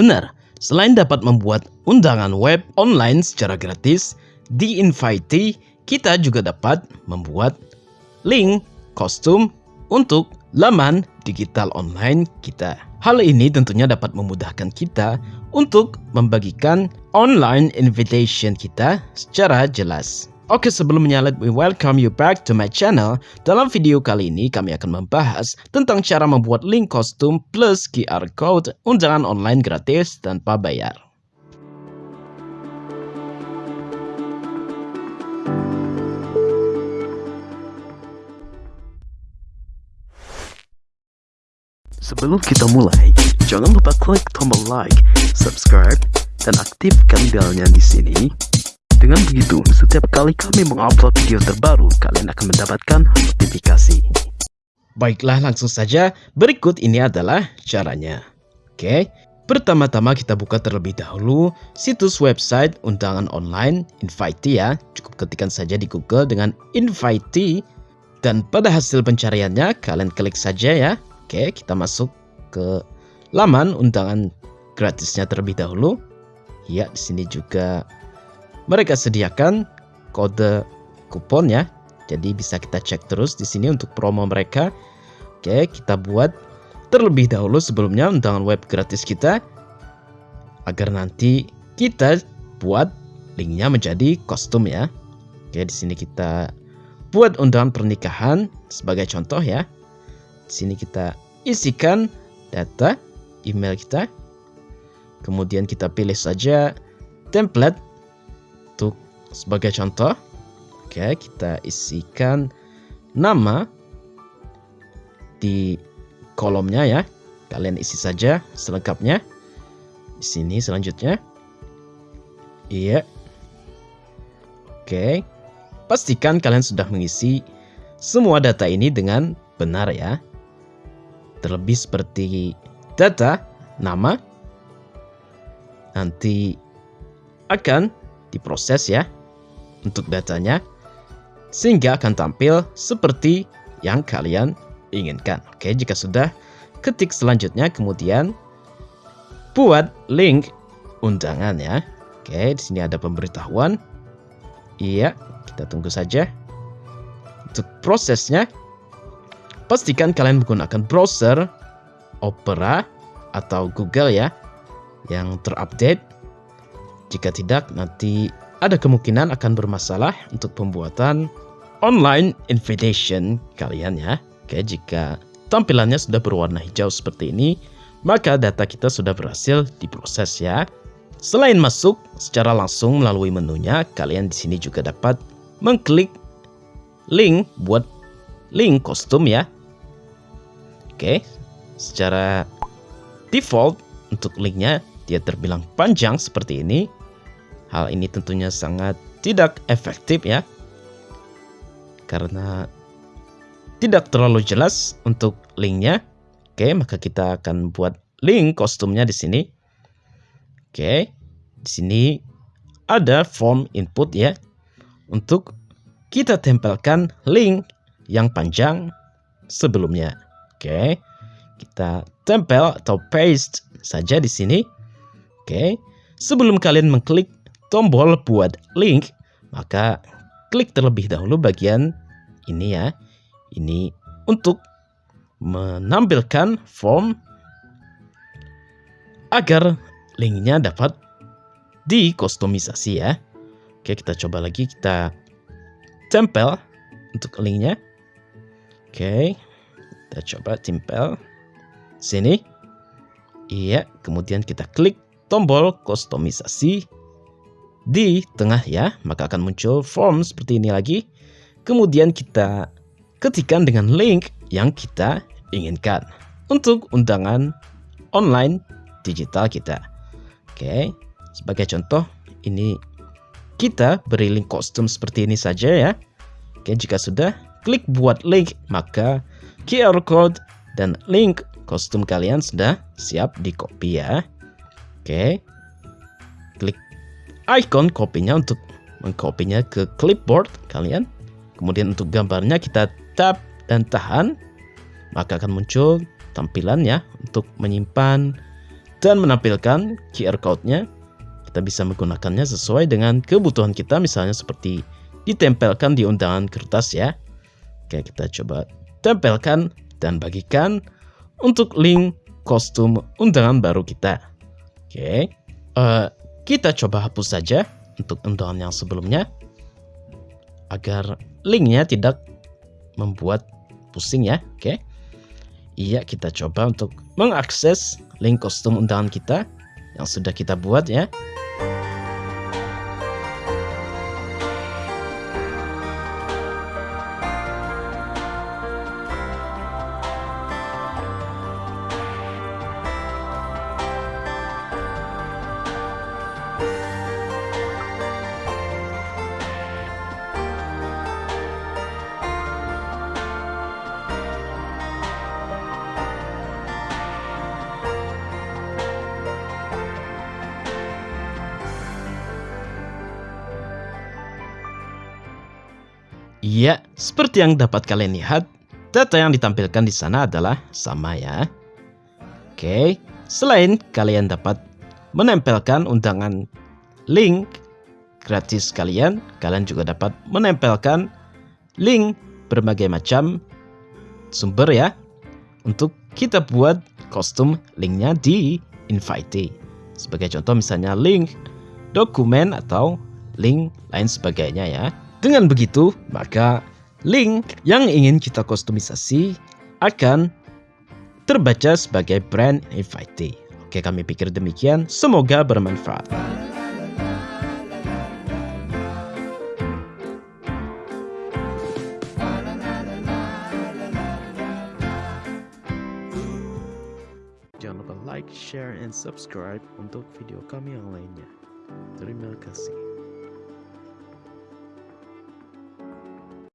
Benar, selain dapat membuat undangan web online secara gratis, di Invitee kita juga dapat membuat link kostum untuk laman digital online kita. Hal ini tentunya dapat memudahkan kita untuk membagikan online invitation kita secara jelas. Oke sebelumnya let me welcome you back to my channel. Dalam video kali ini kami akan membahas tentang cara membuat link kostum plus QR code undangan online gratis tanpa bayar. Sebelum kita mulai, jangan lupa klik tombol like, subscribe, dan aktifkan belnya di sini. Dengan begitu, setiap kali kami mengupload video terbaru, kalian akan mendapatkan notifikasi. Baiklah, langsung saja. Berikut ini adalah caranya. Oke, pertama-tama kita buka terlebih dahulu situs website undangan online Invitee ya. Cukup ketikkan saja di Google dengan Invitee. Dan pada hasil pencariannya, kalian klik saja ya Oke, kita masuk ke laman undangan gratisnya terlebih dahulu. Ya, di sini juga mereka sediakan kode kupon ya. Jadi bisa kita cek terus di sini untuk promo mereka. Oke, kita buat terlebih dahulu sebelumnya undangan web gratis kita agar nanti kita buat linknya menjadi kostum ya. Oke, di sini kita buat undangan pernikahan sebagai contoh ya. Di sini kita isikan data email kita. Kemudian kita pilih saja template sebagai contoh. Oke, kita isikan nama di kolomnya ya. Kalian isi saja selengkapnya. Di sini selanjutnya. Iya. Oke. Pastikan kalian sudah mengisi semua data ini dengan benar ya. Terlebih seperti data, nama, nanti akan diproses ya untuk datanya sehingga akan tampil seperti yang kalian inginkan. Oke, jika sudah ketik selanjutnya kemudian buat link undangan ya. Oke, di sini ada pemberitahuan. Iya, kita tunggu saja. Untuk prosesnya Pastikan kalian menggunakan browser Opera atau Google ya yang terupdate. Jika tidak, nanti ada kemungkinan akan bermasalah untuk pembuatan online invitation kalian ya. Oke, jika tampilannya sudah berwarna hijau seperti ini, maka data kita sudah berhasil diproses ya. Selain masuk secara langsung melalui menunya, kalian di sini juga dapat mengklik link buat link kostum ya Oke, secara default untuk linknya dia terbilang panjang seperti ini. Hal ini tentunya sangat tidak efektif ya. Karena tidak terlalu jelas untuk linknya. Oke, maka kita akan buat link kostumnya di sini. Oke, di sini ada form input ya. Untuk kita tempelkan link yang panjang sebelumnya. Oke. Kita tempel atau paste saja di sini. Oke. Sebelum kalian mengklik tombol buat link, maka klik terlebih dahulu bagian ini ya. Ini untuk menampilkan form agar linknya dapat dikostumisasi ya. Oke, kita coba lagi kita tempel untuk linknya. Oke, kita coba tempel sini. Iya, kemudian kita klik tombol kustomisasi di tengah ya, maka akan muncul form seperti ini lagi. Kemudian kita ketikkan dengan link yang kita inginkan untuk undangan online digital kita. Oke, sebagai contoh ini kita beri link kostum seperti ini saja ya. Oke, jika sudah klik buat link, maka QR code dan link kostum kalian sudah siap di copy ya. Oke. Icon kopinya untuk mengkopinya ke clipboard kalian. Kemudian untuk gambarnya kita tap dan tahan. Maka akan muncul tampilan ya untuk menyimpan dan menampilkan QR code-nya. Kita bisa menggunakannya sesuai dengan kebutuhan kita, misalnya seperti ditempelkan di undangan kertas ya. Oke, kita coba tempelkan dan bagikan untuk link kostum undangan baru kita. Oke, uh, kita coba hapus saja untuk undangan yang sebelumnya agar linknya tidak membuat pusing ya. Oke, iya kita coba untuk mengakses link kostum undangan kita yang sudah kita buat ya. Iya, seperti yang dapat kalian lihat, data yang ditampilkan di sana adalah sama ya. Oke, selain kalian dapat menempelkan undangan link gratis kalian, kalian juga dapat menempelkan link berbagai macam sumber ya untuk kita buat kostum linknya di invite. Sebagai contoh misalnya link dokumen atau link lain sebagainya ya. Dengan begitu, maka link yang ingin kita kustomisasi akan terbaca sebagai brand invite. Oke, kami pikir demikian. Semoga bermanfaat. Jangan lupa like, share, and subscribe untuk video kami yang lainnya. Terima kasih.